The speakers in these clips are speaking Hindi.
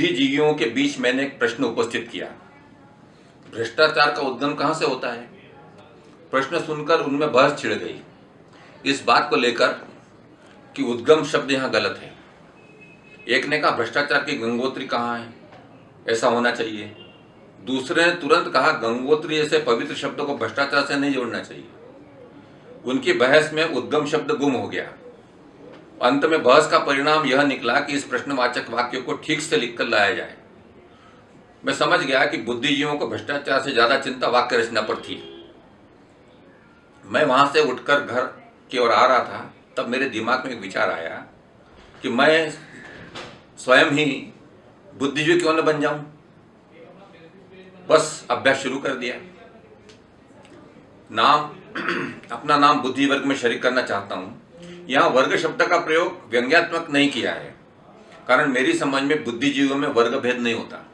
बुद्धिजीवियों के बीच मैंने एक प्रश्न उपस्थित किया। भ्रष्टाचार का उद्गम कहाँ से होता है? प्रश्न सुनकर उनमें बहस छिड़ गई। इस बात को लेकर कि उद्गम शब्द यहाँ गलत है। एक ने कहा, भ्रष्टाचार की गंगोत्री कहाँ है? ऐसा होना चाहिए। दूसरे ने तुरंत कहा, गंगोत्री ऐसे पवित्र शब्द को भ्रष्टाचार से नहीं जोड़ना चाहिए। उनकी बहस में उद्गम शब्द गुम हो गया। अंत में बहस का परिणाम यह निकला कि इस प्रश्नवाचक वाक्य को ठीक से लिखकर लाया जाए। मैं समझ गया कि बुद्धिजीवियों को भ्रष्टाचार से ज़्यादा चिंता वाक्य रचना पर थी। मैं वहाँ से उठकर घर की ओर आ रहा था, तब मेरे दिमाग में एक विचार आया कि मैं स्वयं ही बुद्धिजीवी क्यों न बन जाऊँ? बस अभ्यास शुरू कर दिया। नाम, अपना नाम बुद्धि वर्ग में शरीक करना चाहता हूँ। यहाँ वर्ग शब्द का प्रयोग व्यंग्यात्मक नहीं किया है। कारण मेरी समझ में बुद्धिजीवियों में वर्ग भेद नहीं होता।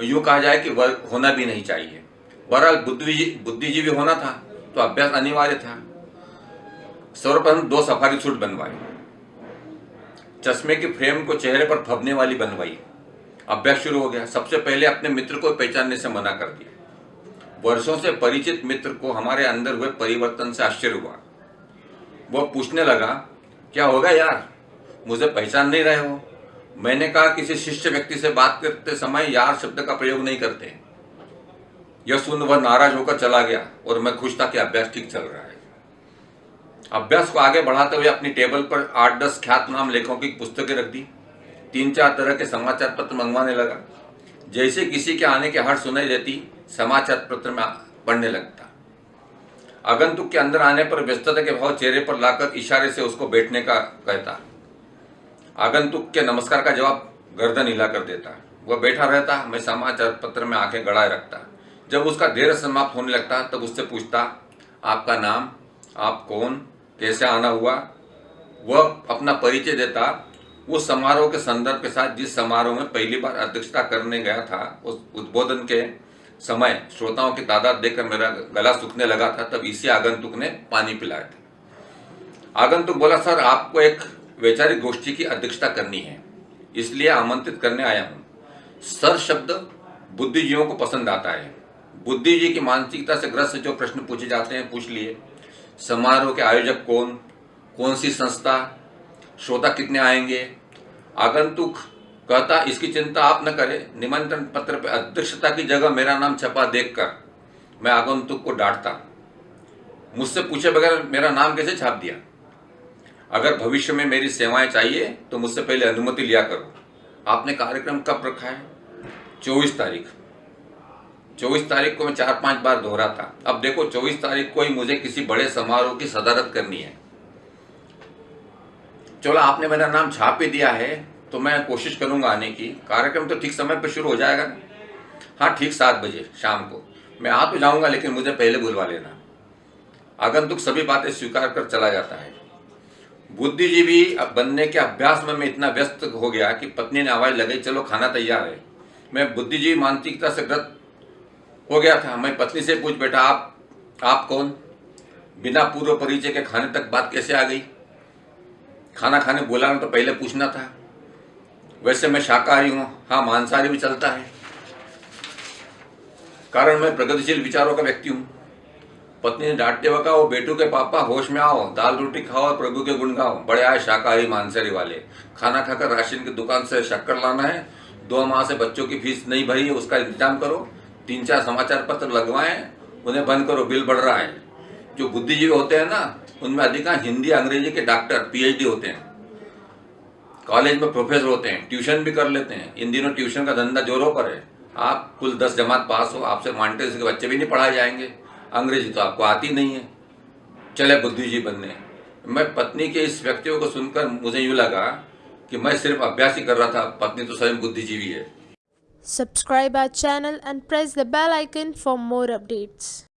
यूँ कहा जाए कि वर्ग होना भी नहीं चाहिए। बहरहाल बुद्धि, बुद्धिजीवी होना था तो अभ्यास अनिवार्य था। सर्वप्रथम दो सफारी सूट बनवाए चश्मे की फ्रेम को चेहरे पर फबने वाली बनवाई। अभ्यास शुरू हो गया। सबसे पहले अपने मित्र को पहचानने से मना कर दिया। वर्षों से परिचित मित्र को हमारे अंदर हुए परिवर्तन से आश्चर्य हुआ। वह पूछने लगा, क्या होगा यार? मुझे पहचान नहीं रहे हो। मैंने कहा, किसी शिष्य व्यक्ति से बात करते समय यार शब्द का प्रयोग नहीं करते। यह सुन वह नाराज़ होकर चला गया और मैं खुश था कि अभ्यास ठीक चल रहा है। अभ्यास को आगे बढ़ाते हुए अपनी टेबल पर आठ दस ख्यात नाम लेखकों की पुस्तकें रख दी। तीन चार तरह के समाचार पत्र मंगवाने लगा। जैसे किसी के आने के हर सुनाई देती समाचार पत्र में पढ़ने लगता। आगंतुक के अंदर आने पर व्यस्तता के भाव चेहरे पर लाकर इशारे से उसको बैठने का कहता। आगंतुक के नमस्कार का जवाब गर्दन हिला कर देता। वह बैठा रहता मैं समाचार पत्र में आँखें गड़ाए रखता। जब उसका देर समाप्त होने लगता, तब उससे पूछता, आपका नाम? आप कौन? कैसे आना हुआ? वह अपना परिचय देता उस समारोह के संदर्भ के साथ जिस समारोह में पहली बार अध्यक्षता करने गया था, उस उद्बोधन के समय श्रोताओं की तादाद देखकर मेरा गला सूखने लगा था, तब इसी आगंतुक ने पानी पिलाया था। आगंतुक बोला, सर, आपको एक वैचारिक गोष्ठी की अध्यक्षता करनी है, इसलिए आमंत्रित करने आया हूँ। सर शब्द बुद्धिजीवियों को पसंद आता है। बुद्धिजी की मानसिकता से ग्रस्त जो प्रश्न पूछे जाते हैं, पूछ लिए। समारोह के आयोजक कौन? कौन सी संस्था? श्रोता कितने आएँगे? आगंतुक कहता, इसकी चिंता आप न करें। निमंत्रण पत्र पर अध्यक्षता की जगह मेरा नाम छपा देखकर मैं आगंतुक को डांटता। मुझसे पूछे बगैर मेरा नाम कैसे छाप दिया? अगर भविष्य में मेरी सेवाएँ चाहिए तो मुझसे पहले अनुमति लिया करो। आपने कार्यक्रम कब रखा है? चौबीस तारीख। चौबीस तारीख को मैं चार पाँच बार दोहरा था अब देखो, चौबीस तारीख को ही मुझे किसी बड़े समारोह की सदारत करनी है। चलो, आपने मेरा नाम छाप ही दिया है। तो मैं कोशिश करूँगा आने की। कार्यक्रम तो ठीक समय पर शुरू हो जाएगा। ना हाँ ठीक सात बजे शाम को। मैं आ तो जाऊँगा, लेकिन मुझे पहले बुलवा लेना। आगंतुक सभी बातें स्वीकार कर चला जाता है। बुद्धिजीवी बनने के अभ्यास में मैं इतना व्यस्त हो गया कि पत्नी ने आवाज़ लगाई, चलो, खाना तैयार है। मैं बुद्धिजीवी मानसिकता से ग्रस्त हो गया था। मैं पत्नी से पूछ बैठा आप आप कौन? बिना पूर्व परिचय के खाने तक बात कैसे आ गई? खाना खाने बोला तो पहले पूछना था। वैसे मैं शाकाहारी हूँ। हाँ मांसाहारी भी चलता है। कारण मैं प्रगतिशील विचारों का व्यक्ति हूँ। पत्नी ने डांटते हुए कहा वो बेटू के पापा, होश में आओ, दाल रोटी खाओ और प्रभु के गुण गाओ। बड़े आए शाकाहारी मांसाहारी वाले। खाना खाकर राशन की दुकान से शक्कर लाना है। दो माह से बच्चों की फ़ीस नहीं भरी है उसका इंतज़ाम करो। तीन चार समाचार पत्र लगवाएँ, उन्हें बंद करो, बिल बढ़ रहा है। जो बुद्धिजीवी होते हैं ना, उनमें अधिकांश हिंदी, अंग्रेज़ी के डॉक्टर, पीएचडी होते हैं। कॉलेज में प्रोफेसर होते हैं, ट्यूशन भी कर लेते हैं। इन दिनों ट्यूशन का धंधा जोरों पर है। आप कुल दस जमात पास हो, आपसे मांटेस के बच्चे भी नहीं पढ़ाए जाएँगे। अंग्रेज़ी तो आपको आती नहीं है। चले बुद्धिजीवी बनने। मैं पत्नी के इस व्यक्तियों को सुनकर मुझे यूँ लगा कि मैं सिर्फ़ अभ्यास ही कर रहा था, पत्नी तो स्वयं बुद्धिजीवी है। Subscribe our channel and press the bell icon for more updates.